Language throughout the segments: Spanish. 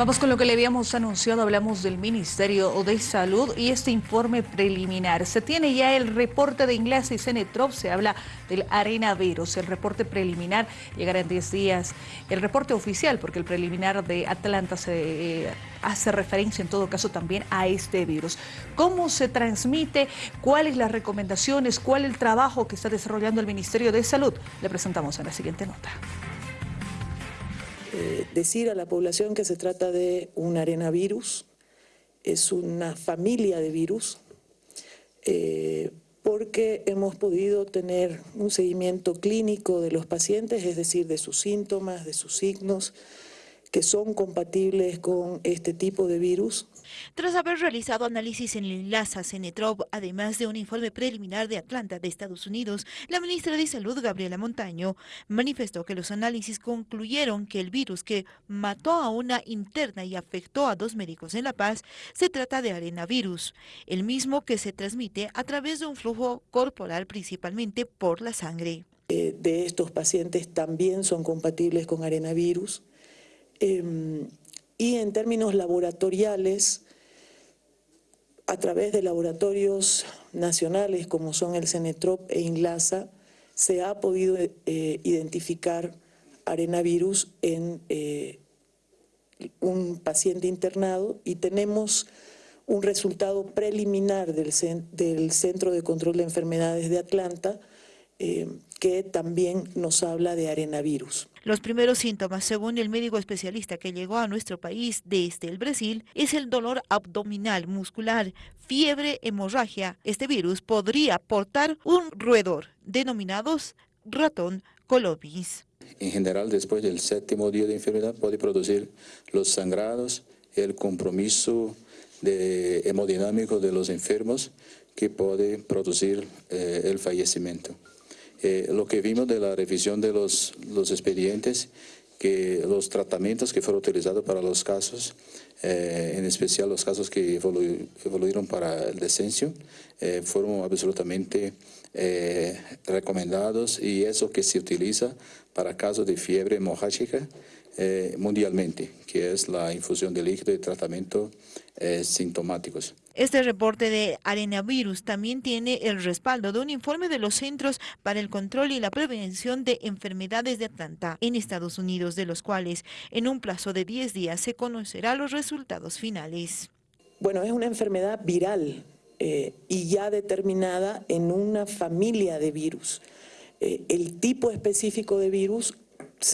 Vamos con lo que le habíamos anunciado, hablamos del Ministerio de Salud y este informe preliminar. Se tiene ya el reporte de Inglés y Cenetrop, se habla del arenavirus. El reporte preliminar llegará en 10 días. El reporte oficial, porque el preliminar de Atlanta se eh, hace referencia en todo caso también a este virus. ¿Cómo se transmite? ¿Cuáles las recomendaciones? ¿Cuál el trabajo que está desarrollando el Ministerio de Salud? Le presentamos en la siguiente nota. Eh, decir a la población que se trata de un arenavirus, es una familia de virus, eh, porque hemos podido tener un seguimiento clínico de los pacientes, es decir, de sus síntomas, de sus signos, que son compatibles con este tipo de virus. Tras haber realizado análisis en el LASA Cenetrop, además de un informe preliminar de Atlanta de Estados Unidos, la ministra de Salud, Gabriela Montaño, manifestó que los análisis concluyeron que el virus que mató a una interna y afectó a dos médicos en La Paz se trata de arenavirus, el mismo que se transmite a través de un flujo corporal principalmente por la sangre. Eh, de estos pacientes también son compatibles con arenavirus. Em, y en términos laboratoriales, a través de laboratorios nacionales como son el Cenetrop e INLASA, se ha podido eh, identificar arenavirus en eh, un paciente internado y tenemos un resultado preliminar del, del Centro de Control de Enfermedades de Atlanta eh, que también nos habla de arenavirus. Los primeros síntomas, según el médico especialista que llegó a nuestro país desde el Brasil, es el dolor abdominal muscular, fiebre, hemorragia. Este virus podría portar un roedor, denominados ratón colobis. En general, después del séptimo día de enfermedad, puede producir los sangrados, el compromiso de hemodinámico de los enfermos, que puede producir eh, el fallecimiento. Eh, lo que vimos de la revisión de los, los, expedientes, que los tratamientos que fueron utilizados para los casos, eh, en especial los casos que evoluyeron para el descenso, eh, fueron absolutamente recomendados y eso que se utiliza para casos de fiebre hemorrágica mundialmente, que es la infusión de líquido y tratamiento sintomáticos. Este reporte de arenavirus también tiene el respaldo de un informe de los Centros para el Control y la Prevención de Enfermedades de Atlanta en Estados Unidos, de los cuales en un plazo de 10 días se conocerá los resultados finales. Bueno, es una enfermedad viral eh, y ya determinada en una familia de virus. Eh, el tipo específico de virus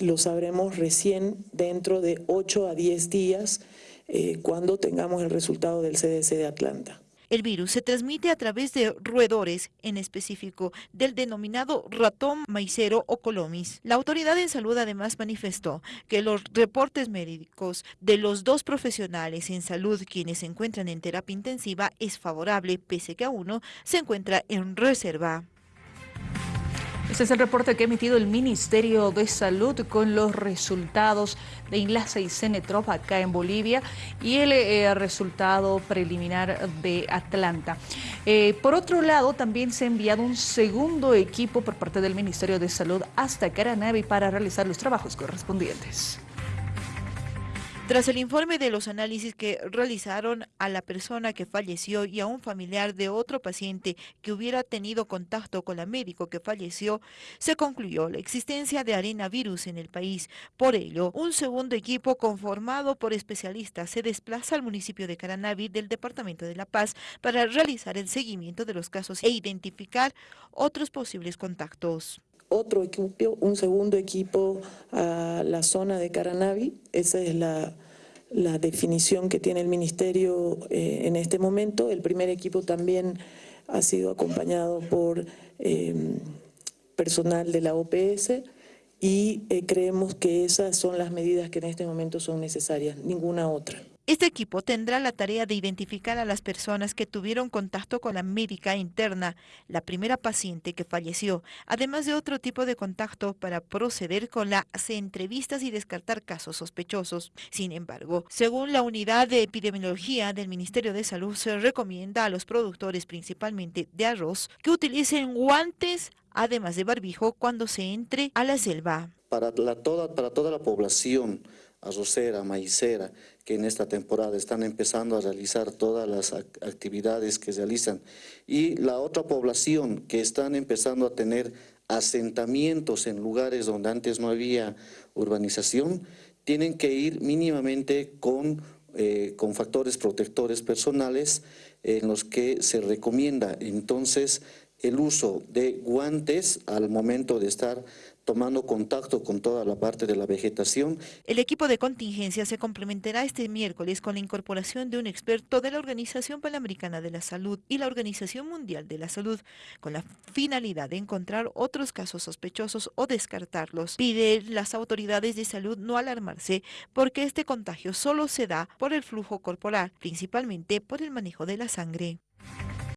lo sabremos recién dentro de 8 a 10 días eh, cuando tengamos el resultado del CDC de Atlanta. El virus se transmite a través de roedores, en específico del denominado ratón maicero o colomis. La autoridad en salud además manifestó que los reportes médicos de los dos profesionales en salud quienes se encuentran en terapia intensiva es favorable, pese que a uno se encuentra en reserva. Este es el reporte que ha emitido el Ministerio de Salud con los resultados de Enlace y Cenetrop acá en Bolivia y el eh, resultado preliminar de Atlanta. Eh, por otro lado, también se ha enviado un segundo equipo por parte del Ministerio de Salud hasta Caranavi para realizar los trabajos correspondientes. Tras el informe de los análisis que realizaron a la persona que falleció y a un familiar de otro paciente que hubiera tenido contacto con la médico que falleció, se concluyó la existencia de arenavirus en el país. Por ello, un segundo equipo conformado por especialistas se desplaza al municipio de Caranavi del Departamento de La Paz para realizar el seguimiento de los casos e identificar otros posibles contactos otro equipo, un segundo equipo a la zona de Caranavi. Esa es la, definición que tiene el Ministerio eh, en este momento. El primer equipo también ha sido acompañado por em, personal de la OPS y eh, creemos que esas son las medidas que en este momento son necesarias, ninguna otra. Este equipo tendrá la tarea de identificar a las personas que tuvieron contacto con la médica interna, la primera paciente que falleció, además de otro tipo de contacto para proceder con las entrevistas y descartar casos sospechosos. Sin embargo, según la unidad de epidemiología del Ministerio de Salud, se recomienda a los productores principalmente de arroz que utilicen guantes además de barbijo cuando se entre a la selva. Para, para toda la población arrocera, maicera, que en esta temporada están empezando a realizar todas las actividades que realizan. Y la otra población que están empezando a tener asentamientos en lugares donde antes no había urbanización, tienen que ir mínimamente con, eh, con factores protectores personales en los que se recomienda entonces el uso de guantes al momento de estar tomando contacto con toda la parte de la vegetación. El equipo de contingencia se complementará este miércoles con la incorporación de un experto de la Organización Panamericana de la Salud y la Organización Mundial de la Salud, con la finalidad de encontrar otros casos sospechosos o descartarlos. Pide las autoridades de salud no alarmarse porque este contagio solo se da por el flujo corporal, principalmente por el manejo de la sangre.